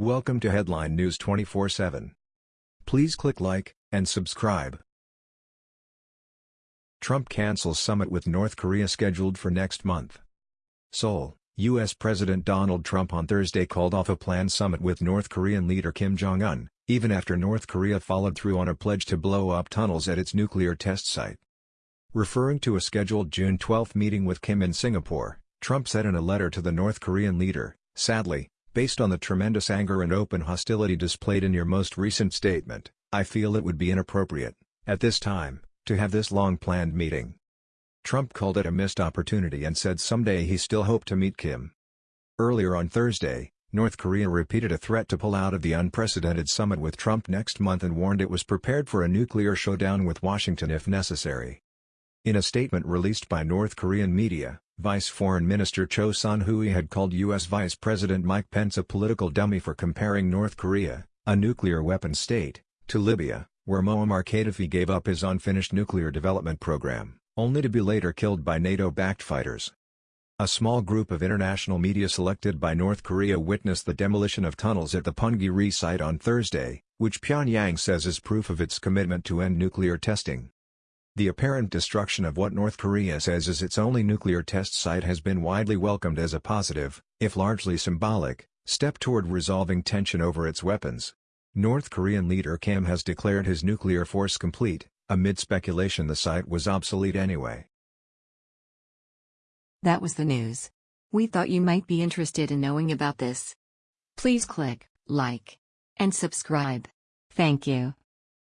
Welcome to Headline News 24/7. Please click like and subscribe. Trump cancels summit with North Korea scheduled for next month. Seoul, U.S. President Donald Trump on Thursday called off a planned summit with North Korean leader Kim Jong-un, even after North Korea followed through on a pledge to blow up tunnels at its nuclear test site. Referring to a scheduled June 12 meeting with Kim in Singapore, Trump said in a letter to the North Korean leader, Sadly, based on the tremendous anger and open hostility displayed in your most recent statement, I feel it would be inappropriate, at this time, to have this long-planned meeting. Trump called it a missed opportunity and said someday he still hoped to meet Kim. Earlier on Thursday, North Korea repeated a threat to pull out of the unprecedented summit with Trump next month and warned it was prepared for a nuclear showdown with Washington if necessary. In a statement released by North Korean media, Vice Foreign Minister Cho Son-hui had called U.S. Vice President Mike Pence a political dummy for comparing North Korea, a nuclear weapons state, to Libya, where Muammar Gaddafi gave up his unfinished nuclear development program only to be later killed by NATO-backed fighters. A small group of international media selected by North Korea witnessed the demolition of tunnels at the Punggye-ri site on Thursday, which Pyongyang says is proof of its commitment to end nuclear testing. The apparent destruction of what North Korea says is its only nuclear test site has been widely welcomed as a positive, if largely symbolic, step toward resolving tension over its weapons. North Korean leader Kim has declared his nuclear force complete, Amid speculation the site was obsolete anyway. That was the news. We thought you might be interested in knowing about this. Please click like and subscribe. Thank you.